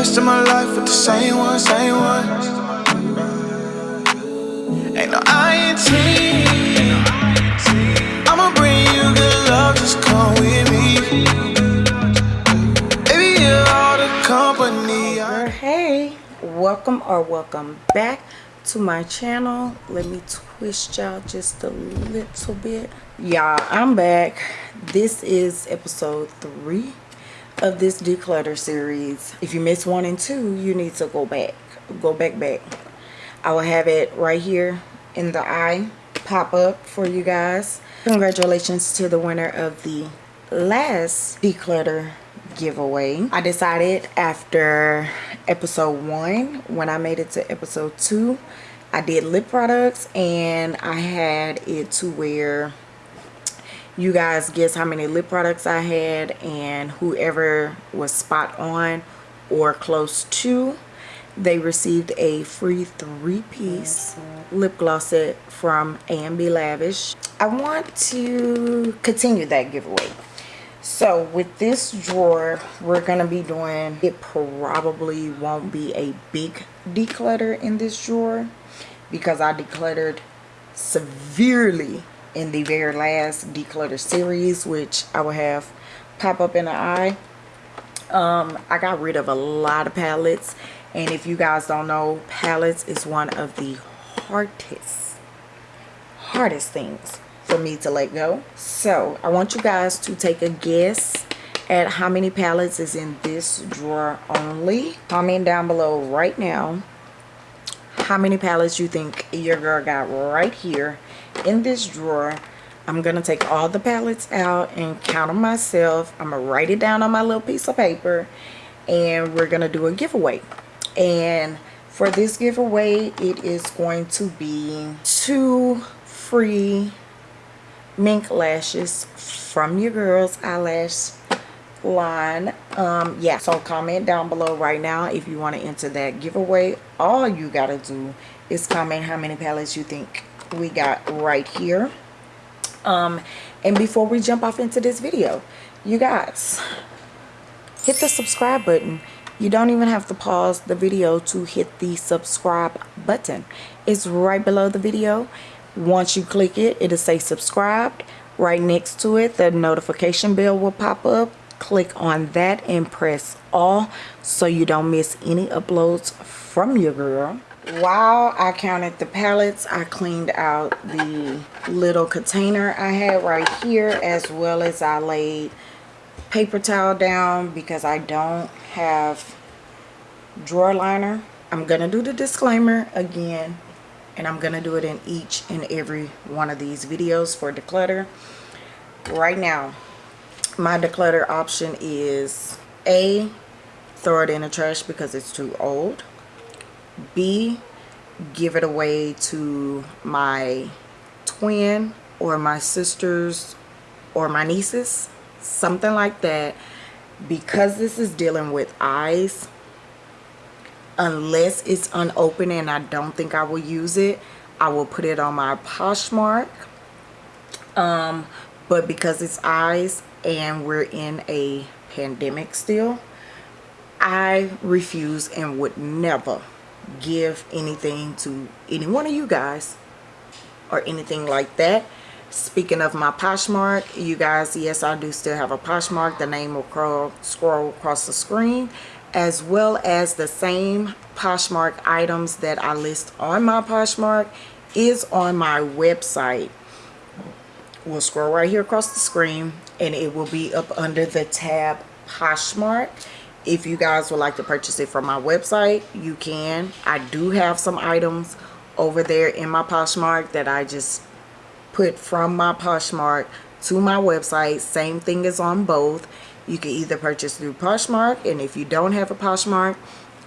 rest of my life with the same one, same one. Ain't no. I'ma bring you good love, just come with me. Baby, you're all the company. Hey welcome or welcome back to my channel let me twist y'all just a little bit y'all i'm back this is episode three of this declutter series if you missed one and two you need to go back go back back. I will have it right here in the eye pop up for you guys. Congratulations to the winner of the last declutter giveaway. I decided after episode one when i made it to episode two i did lip products and i had it to where you guys guess how many lip products i had and whoever was spot on or close to they received a free three-piece lip gloss set from A&B Lavish. I want to continue that giveaway. So with this drawer, we're going to be doing, it probably won't be a big declutter in this drawer because I decluttered severely in the very last declutter series, which I will have pop up in the eye. Um, I got rid of a lot of palettes and if you guys don't know, palettes is one of the hardest, hardest things for me to let go. So I want you guys to take a guess at how many palettes is in this drawer only. Comment down below right now how many palettes you think your girl got right here in this drawer. I'm going to take all the palettes out and count them myself. I'm going to write it down on my little piece of paper and we're going to do a giveaway and for this giveaway it is going to be two free mink lashes from your girls eyelash line um yeah so comment down below right now if you want to enter that giveaway all you gotta do is comment how many palettes you think we got right here um and before we jump off into this video you guys hit the subscribe button you don't even have to pause the video to hit the subscribe button. It's right below the video. Once you click it, it'll say subscribed. Right next to it, the notification bell will pop up. Click on that and press all so you don't miss any uploads from your girl. While I counted the palettes, I cleaned out the little container I had right here as well as I laid paper towel down because I don't have drawer liner. I'm going to do the disclaimer again and I'm going to do it in each and every one of these videos for declutter. Right now, my declutter option is A, throw it in the trash because it's too old. B, give it away to my twin or my sisters or my nieces something like that. Because this is dealing with eyes unless it's unopened and I don't think I will use it I will put it on my Poshmark. Um but because it's eyes and we're in a pandemic still I refuse and would never give anything to any one of you guys or anything like that. Speaking of my Poshmark you guys yes I do still have a Poshmark. The name will scroll, scroll across the screen as well as the same Poshmark items that I list on my Poshmark is on my website. We'll scroll right here across the screen and it will be up under the tab Poshmark if you guys would like to purchase it from my website you can I do have some items over there in my Poshmark that I just put from my Poshmark to my website. Same thing is on both. You can either purchase through Poshmark and if you don't have a Poshmark,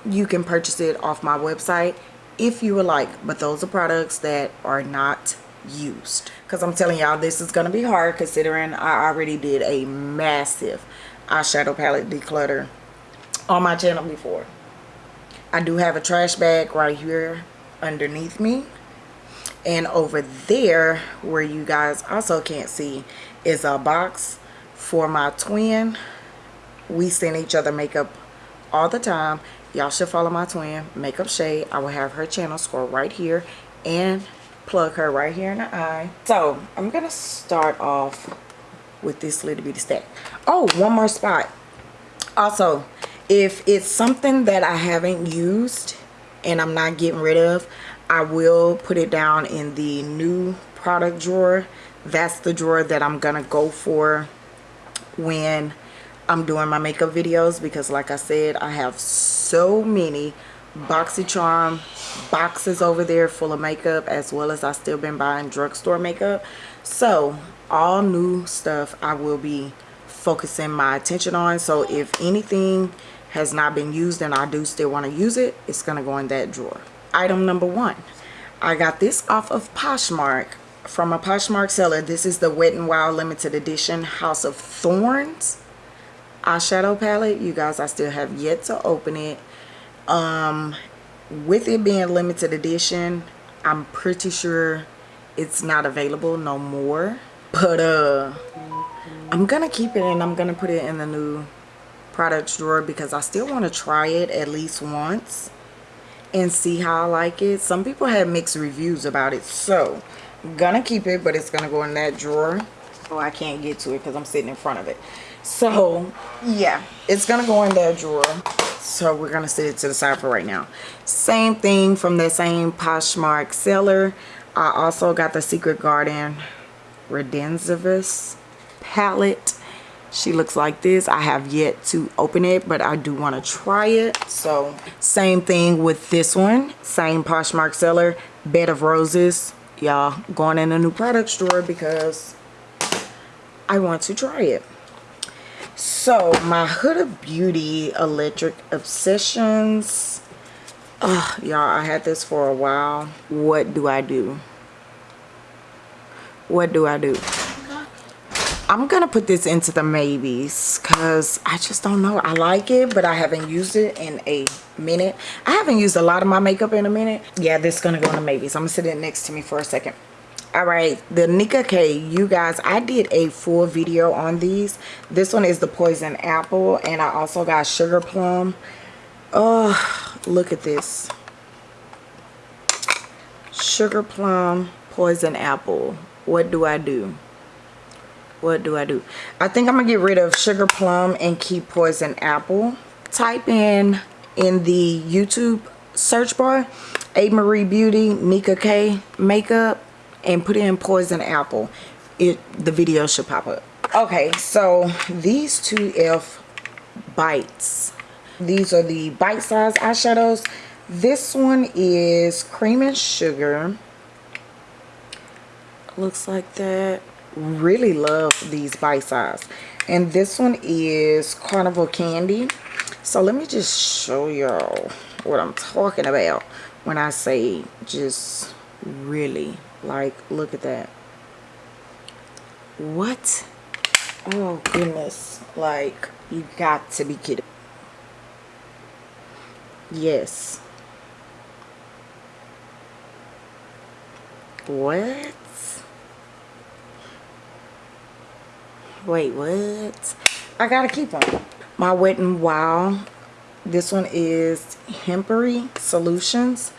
you can purchase it off my website if you would like. But those are products that are not used. Because I'm telling y'all this is going to be hard considering I already did a massive eyeshadow palette declutter on my channel before. I do have a trash bag right here underneath me. And over there where you guys also can't see is a box for my twin. We send each other makeup all the time. Y'all should follow my twin makeup shade i will have her channel score right here and plug her right here in the eye. So i'm gonna start off with this little bitty stack. Oh one more spot. Also if it's something that i haven't used and i'm not getting rid of i will put it down in the new product drawer. That's the drawer that i'm gonna go for when I'm doing my makeup videos because like I said I have so many BoxyCharm boxes over there full of makeup as well as I still been buying drugstore makeup. So all new stuff I will be focusing my attention on. So if anything has not been used and I do still want to use it it's gonna go in that drawer. Item number one I got this off of Poshmark from a Poshmark seller. This is the Wet n Wild limited edition House of Thorns eyeshadow palette. You guys I still have yet to open it. Um with it being limited edition I'm pretty sure it's not available no more. But uh I'm gonna keep it and I'm gonna put it in the new products drawer because I still want to try it at least once and see how I like it. Some people have mixed reviews about it so I'm gonna keep it but it's gonna go in that drawer. Oh I can't get to it because I'm sitting in front of it. So yeah it's gonna go in that drawer. So we're gonna set it to the side for right now. Same thing from the same Poshmark seller. I also got the Secret Garden Redensivus palette she looks like this I have yet to open it but I do want to try it so same thing with this one same Poshmark seller Bed of Roses y'all going in a new product drawer because I want to try it so my Huda Beauty Electric Obsessions. Oh, y'all, I had this for a while. What do I do? What do I do? I'm gonna put this into the maybes because I just don't know. I like it, but I haven't used it in a minute. I haven't used a lot of my makeup in a minute. Yeah, this is gonna go in the maybes. I'm gonna sit it next to me for a second all right the nika k you guys i did a full video on these this one is the poison apple and i also got sugar plum oh look at this sugar plum poison apple what do i do what do i do? I think i'm gonna get rid of sugar plum and keep poison apple. Type in in the youtube search bar a marie beauty Mika k makeup and put in poison apple. It the video should pop up. Okay so these two elf bites. These are the bite-sized eyeshadows. This one is cream and sugar. Looks like that really love these bite size and this one is carnival candy so let me just show y'all what i'm talking about when i say just really like, look at that. What? Oh, goodness. Like, you got to be kidding. Yes. What? Wait, what? I gotta keep them. My Wet n Wild. This one is Hempery Solutions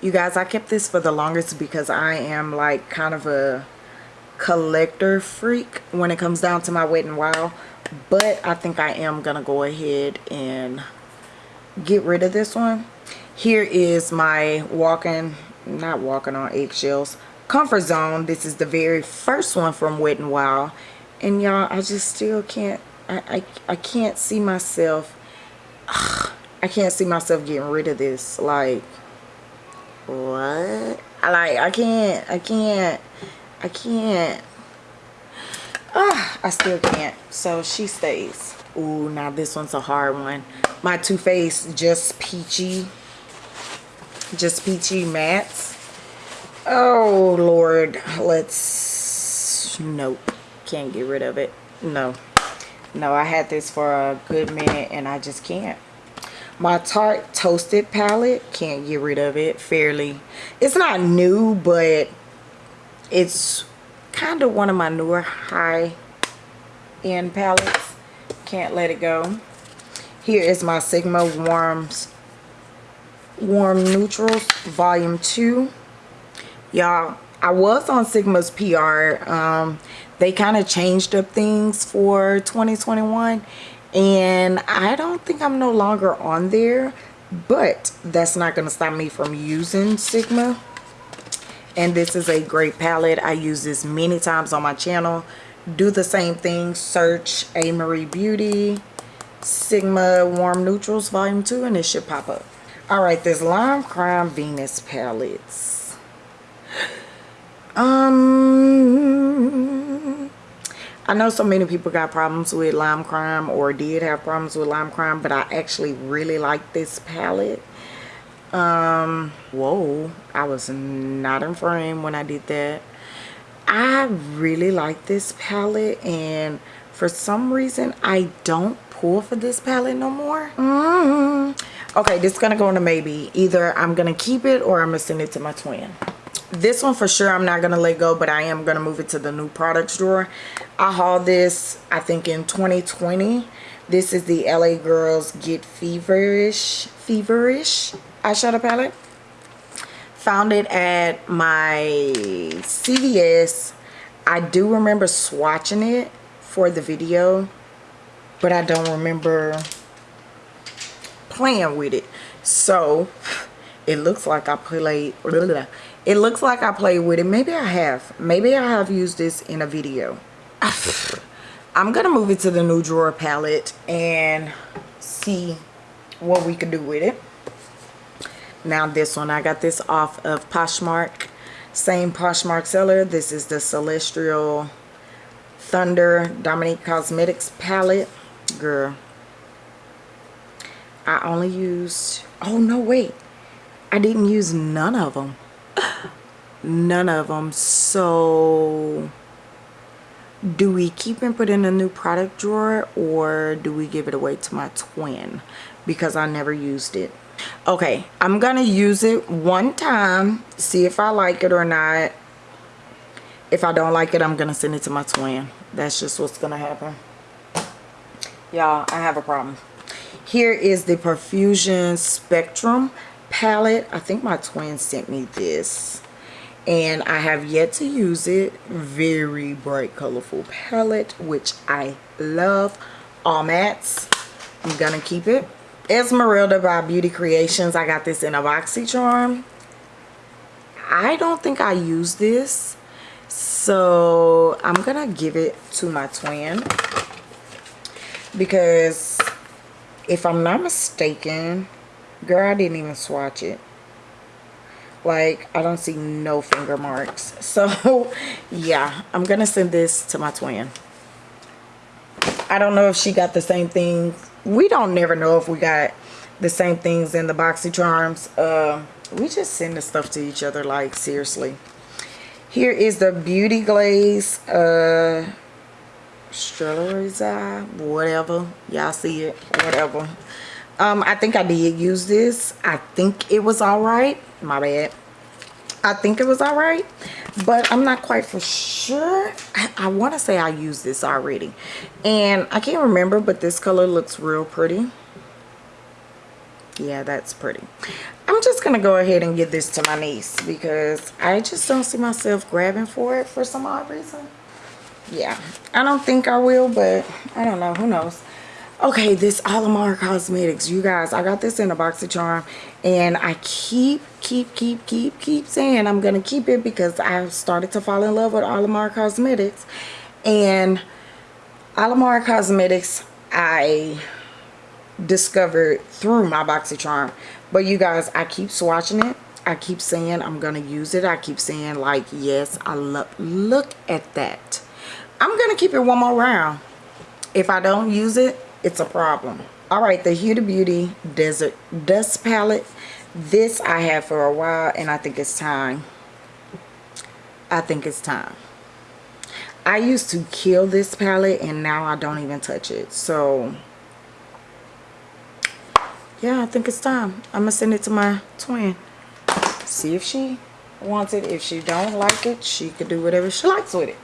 you guys i kept this for the longest because i am like kind of a collector freak when it comes down to my wet n wild but i think i am gonna go ahead and get rid of this one here is my walking not walking on eggshells comfort zone this is the very first one from wet n wild and y'all i just still can't I, I i can't see myself ugh, i can't see myself getting rid of this like what? I like I can't I can't I can't. Ah I still can't. So she stays. Ooh, now this one's a hard one. My Too Faced just peachy just peachy mattes. Oh lord let's nope can't get rid of it no no I had this for a good minute and I just can't my Tarte Toasted palette. Can't get rid of it fairly. It's not new, but it's kind of one of my newer high-end palettes. Can't let it go. Here is my Sigma Warms Warm Neutrals Volume 2. Y'all, I was on Sigma's PR. Um, they kind of changed up things for 2021 and I don't think I'm no longer on there but that's not going to stop me from using Sigma. And this is a great palette. I use this many times on my channel. Do the same thing. Search A. Marie Beauty Sigma Warm Neutrals Volume 2 and it should pop up. Alright this Lime Crime Venus palettes um I know so many people got problems with lime crime or did have problems with lime crime but I actually really like this palette. Um whoa I was not in frame when I did that. I really like this palette and for some reason I don't pull for this palette no more. Mm -hmm. okay this is gonna go into maybe either I'm gonna keep it or I'm gonna send it to my twin this one for sure i'm not gonna let go but i am gonna move it to the new products drawer i hauled this i think in 2020 this is the la girls get feverish feverish eyeshadow palette. Found it at my cvs i do remember swatching it for the video but i don't remember playing with it. So it looks like i played it looks like I played with it. Maybe I have. Maybe I have used this in a video. I'm to move it to the new drawer palette and see what we can do with it. Now this one, I got this off of Poshmark. Same Poshmark seller. This is the Celestial Thunder Dominique Cosmetics palette. Girl. I only used... Oh, no, wait. I didn't use none of them none of them so do we keep and put in a new product drawer or do we give it away to my twin? Because I never used it. Okay I'm gonna use it one time see if I like it or not. If I don't like it I'm gonna send it to my twin. That's just what's gonna happen. Y'all I have a problem. Here is the Profusion Spectrum palette. I think my twin sent me this and I have yet to use it. Very bright colorful palette which I love. All mattes I'm gonna keep it. Esmeralda by Beauty Creations. I got this in a boxy charm I don't think I use this so I'm gonna give it to my twin because if I'm not mistaken girl I didn't even swatch it. Like I don't see no finger marks. So yeah I'm gonna send this to my twin. I don't know if she got the same thing we don't never know if we got the same things in the boxy charms uh, we just send the stuff to each other like seriously. Here is the beauty glaze uh whatever. Y'all see it? Whatever um i think i did use this. I think it was all right. My bad. I think it was all right but i'm not quite for sure. I, I want to say i used this already. And i can't remember but this color looks real pretty. Yeah that's pretty. I'm just gonna go ahead and give this to my niece because i just don't see myself grabbing for it for some odd reason. Yeah i don't think i will but i don't know. Who knows okay this Alamar Cosmetics. You guys I got this in a BoxyCharm and I keep keep keep keep keep saying I'm gonna keep it because I've started to fall in love with Alamar Cosmetics. And Alamar Cosmetics I discovered through my BoxyCharm but you guys I keep swatching it. I keep saying I'm gonna use it. I keep saying like yes I love look at that. I'm gonna keep it one more round. If I don't use it it's a problem. All right the Huda Beauty desert dust palette. This I have for a while and I think it's time. I think it's time. I used to kill this palette and now I don't even touch it. So yeah I think it's time. I'm gonna send it to my twin. See if she wants it. If she don't like it she could do whatever she likes with it.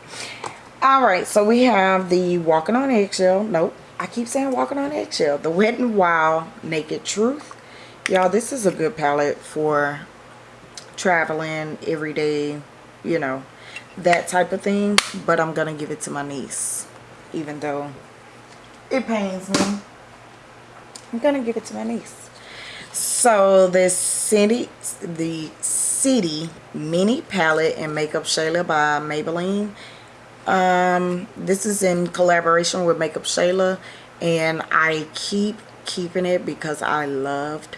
All right so we have the walking on eggshell nope I keep saying walking on eggshell. The Wet n Wild Naked Truth. Y'all this is a good palette for traveling every day you know that type of thing but i'm gonna give it to my niece even though it pains me. I'm gonna give it to my niece. So this city the city mini palette and makeup shayla by maybelline um this is in collaboration with makeup shayla and i keep keeping it because i loved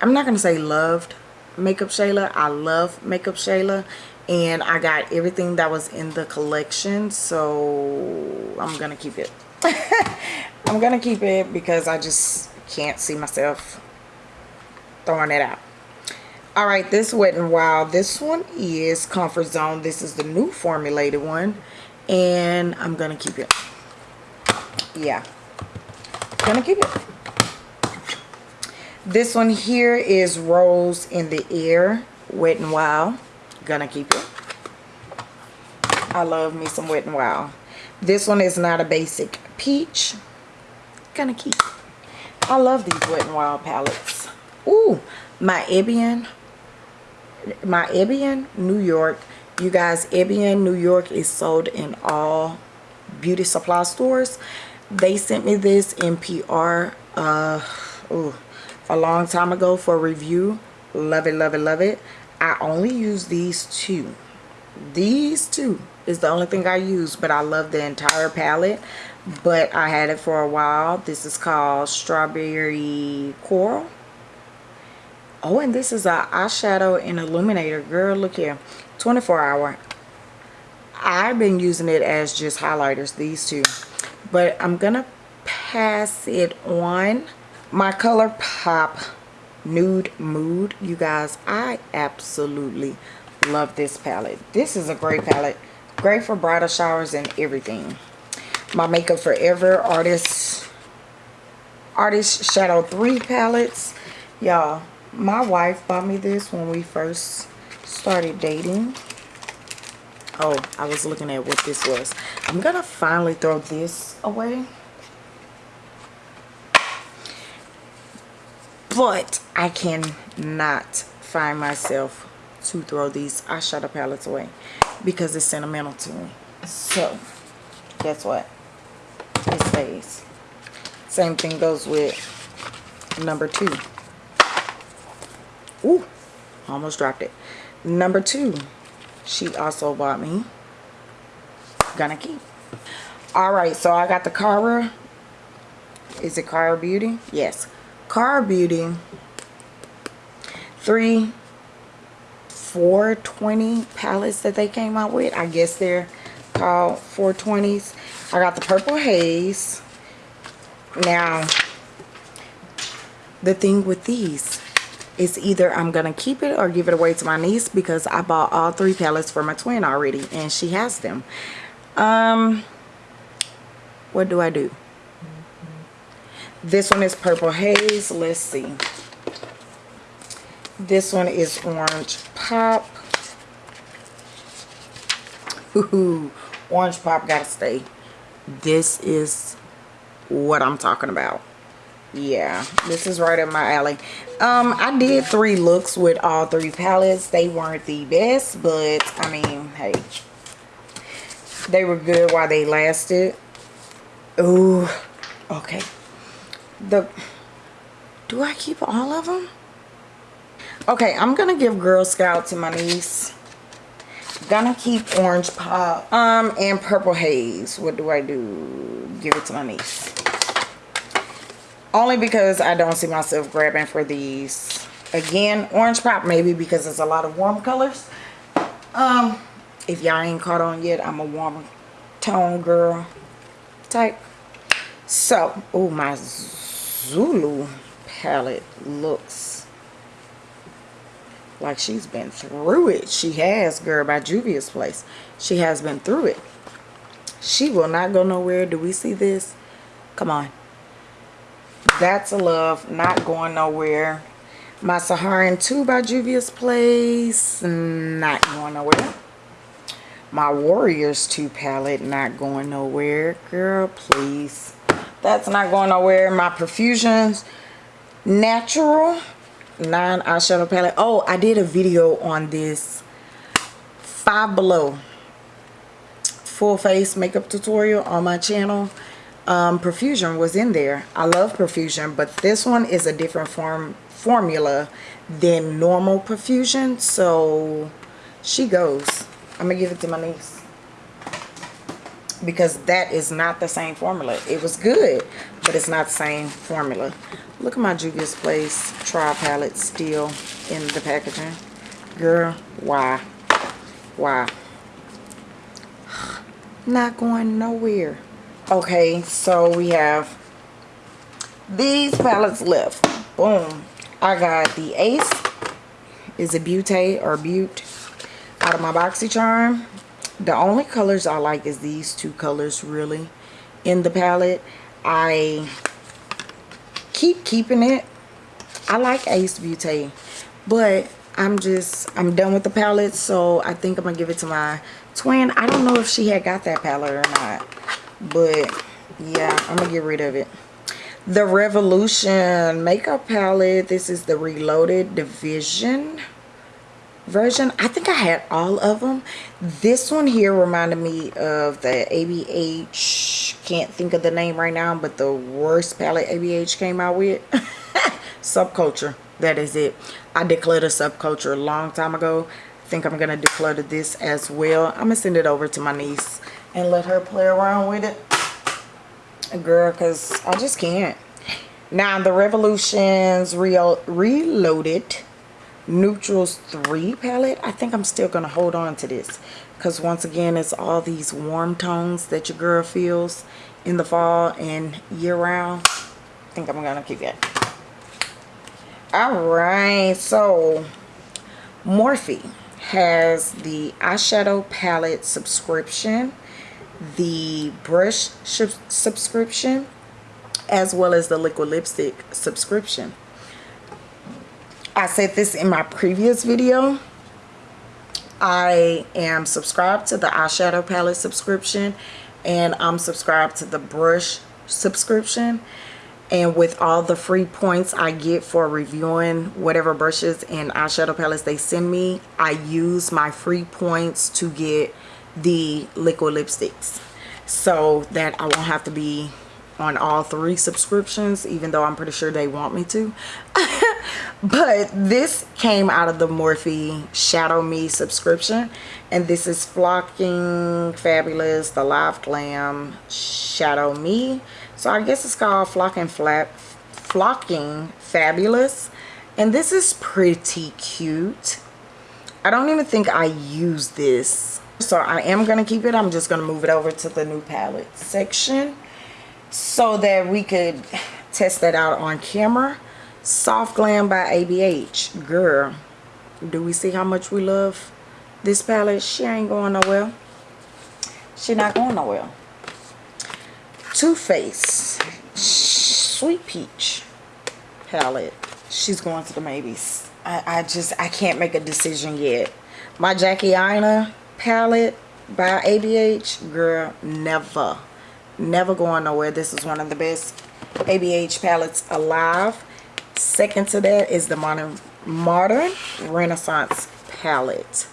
i'm not gonna say loved makeup shayla i love makeup shayla and i got everything that was in the collection so i'm gonna keep it. I'm gonna keep it because i just can't see myself throwing it out all right this wet and wild this one is comfort zone this is the new formulated one and i'm gonna keep it. Yeah. Gonna keep it. This one here is rose in the air wet and wild. Gonna keep it. I love me some wet and wild. This one is not a basic peach. Gonna keep i love these wet and wild palettes. Ooh, my Ebin my Ebin New York. You guys Ebin New York is sold in all beauty supply stores. They sent me this in PR uh ooh, a long time ago for review. Love it love it love it. I only use these two. These two is the only thing I use but I love the entire palette. But I had it for a while. This is called strawberry coral oh and this is a eyeshadow and illuminator. Girl look here. 24 hour. I've been using it as just highlighters these two. But I'm gonna pass it on. My color pop nude mood. You guys I absolutely love this palette. This is a great palette. Great for bridal showers and everything. My makeup forever artist artist shadow 3 palettes. Y'all my wife bought me this when we first started dating. Oh i was looking at what this was. I'm gonna finally throw this away. But i cannot find myself to throw these eyeshadow palettes away because it's sentimental to me. So guess what? It stays. Same thing goes with number two Ooh, almost dropped it. Number two, she also bought me. Gonna keep. Alright, so I got the Kara. Is it Kara Beauty? Yes. Kara Beauty. Three 420 palettes that they came out with. I guess they're called 420s. I got the Purple Haze. Now, the thing with these it's either I'm gonna keep it or give it away to my niece because I bought all three palettes for my twin already and she has them. Um what do I do? This one is purple haze. Let's see. This one is orange pop. Ooh, orange pop gotta stay. This is what I'm talking about yeah this is right up my alley. Um i did three looks with all three palettes. They weren't the best but i mean hey. They were good while they lasted. Ooh, okay. The do i keep all of them okay i'm gonna give girl scout to my niece. Gonna keep orange pop um and purple haze. What do i do? Give it to my niece only because I don't see myself grabbing for these. Again orange pop maybe because it's a lot of warm colors. Um if y'all ain't caught on yet I'm a warm tone girl type. So oh my Zulu palette looks like she's been through it. She has girl by Juvia's place. She has been through it. She will not go nowhere. Do we see this? Come on that's a love not going nowhere. My Saharan 2 by Juvia's Place not going nowhere. My Warriors 2 palette not going nowhere. Girl please. That's not going nowhere. My Profusions natural nine eyeshadow palette. Oh i did a video on this. Five below. Full face makeup tutorial on my channel um, Profusion was in there. I love Profusion but this one is a different form formula than normal Profusion So she goes. I'm to give it to my niece. Because that is not the same formula. It was good, but it's not the same formula. Look at my Juvia's Place tri Palette still in the packaging. Girl, why? Why? Not going nowhere okay so we have these palettes left. Boom. I got the ace. Is a butte or butte? Out of my boxycharm. The only colors i like is these two colors really in the palette. I keep keeping it. I like Ace Beaute but i'm just i'm done with the palette so i think i'm gonna give it to my twin. I don't know if she had got that palette or not but yeah i'm gonna get rid of it. The revolution makeup palette. This is the reloaded division version. I think i had all of them this one here reminded me of the abh can't think of the name right now but the worst palette abh came out with. Subculture. That is it. I declared a subculture a long time ago. I think i'm gonna declutter this as well. I'm gonna send it over to my niece and let her play around with it. Girl because i just can't. Now the revolutions Real reloaded neutrals 3 palette. I think i'm still gonna hold on to this because once again it's all these warm tones that your girl feels in the fall and year round i think i'm gonna keep it all right so morphe has the eyeshadow palette subscription the brush subscription as well as the liquid lipstick subscription. I said this in my previous video. I am subscribed to the eyeshadow palette subscription and I'm subscribed to the brush subscription and with all the free points I get for reviewing whatever brushes and eyeshadow palettes they send me I use my free points to get the liquid lipsticks. So that I won't have to be on all three subscriptions even though I'm pretty sure they want me to. But this came out of the Morphe Shadow Me subscription and this is Flocking Fabulous the Live Glam Shadow Me. So I guess it's called Flocking Flap Flocking Fabulous and this is pretty cute. I don't even think I use this so I am going to keep it. I'm just going to move it over to the new palette section so that we could test that out on camera. Soft Glam by ABH. Girl, do we see how much we love this palette? She ain't going nowhere. She not going nowhere. Too Faced Sweet Peach palette. She's going to the maybes. I, I just, I can't make a decision yet. My Jackie Aina palette by ABH, girl, never, never going nowhere. This is one of the best ABH palettes alive. Second to that is the Modern, Modern Renaissance palette.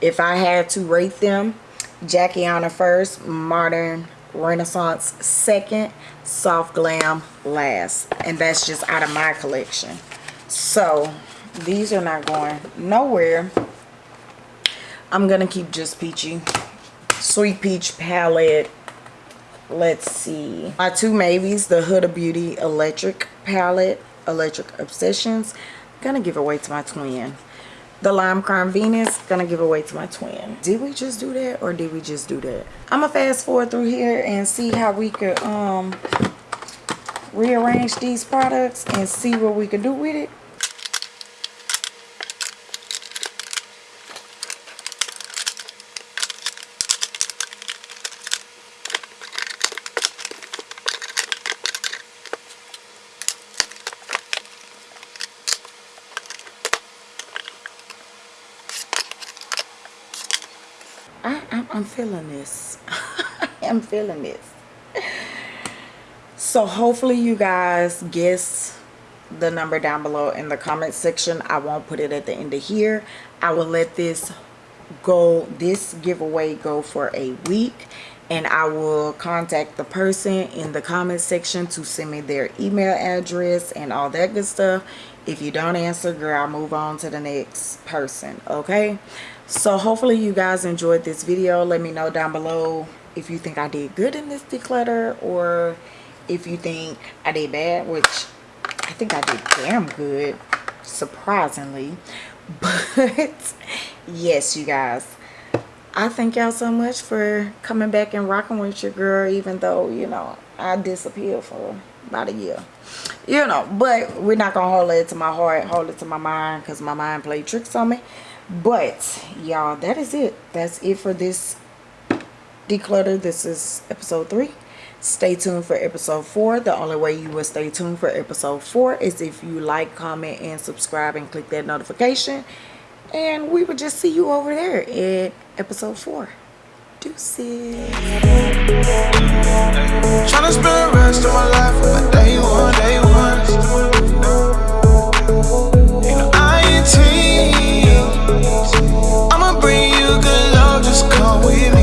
If I had to rate them, Jackie Aina first, Modern Renaissance second, Soft Glam last. And that's just out of my collection. So, these are not going nowhere. I'm gonna keep just peachy. Sweet peach palette. Let's see. My two maybes the huda beauty electric palette electric obsessions. Gonna give away to my twin. The lime crime venus gonna give away to my twin. Did we just do that or did we just do that? I'm gonna fast forward through here and see how we could um rearrange these products and see what we could do with it I'm feeling this. I'm feeling this. So hopefully you guys guess the number down below in the comment section i won't put it at the end of here i will let this go this giveaway go for a week and I will contact the person in the comment section to send me their email address and all that good stuff. If you don't answer, girl, I'll move on to the next person, okay? So hopefully you guys enjoyed this video. Let me know down below if you think I did good in this declutter or if you think I did bad, which I think I did damn good, surprisingly. But yes, you guys I thank y'all so much for coming back and rocking with your girl, even though, you know, I disappeared for about a year. You know, but we're not to hold it to my heart, hold it to my mind, because my mind played tricks on me but y'all that is it. That's it for this declutter. This is episode three. Stay tuned for episode four. The only way you will stay tuned for episode four is if you like comment and subscribe and click that notification. And we will just see you over there at episode four. Do trying to spend rest of my life with my day one day one. Ain't no I'ma bring you good love, just come with me.